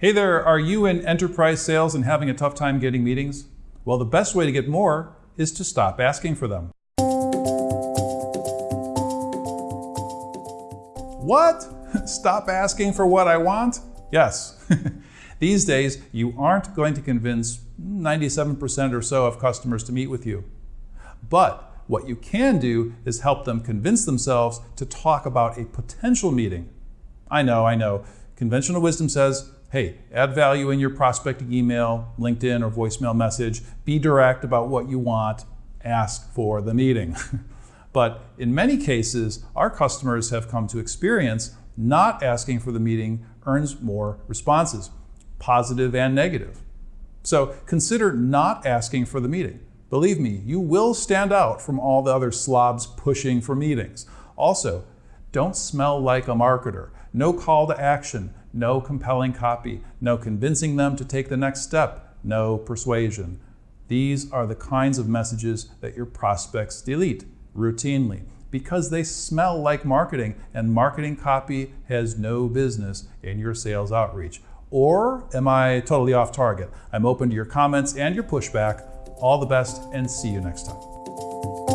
Hey there, are you in enterprise sales and having a tough time getting meetings? Well, the best way to get more is to stop asking for them. What? Stop asking for what I want? Yes. These days, you aren't going to convince 97% or so of customers to meet with you. But what you can do is help them convince themselves to talk about a potential meeting. I know, I know. Conventional wisdom says hey, add value in your prospecting email, LinkedIn, or voicemail message. Be direct about what you want. Ask for the meeting. but in many cases, our customers have come to experience not asking for the meeting earns more responses, positive and negative. So consider not asking for the meeting. Believe me, you will stand out from all the other slobs pushing for meetings. Also, don't smell like a marketer. No call to action, no compelling copy, no convincing them to take the next step, no persuasion. These are the kinds of messages that your prospects delete routinely because they smell like marketing and marketing copy has no business in your sales outreach. Or am I totally off target? I'm open to your comments and your pushback. All the best and see you next time.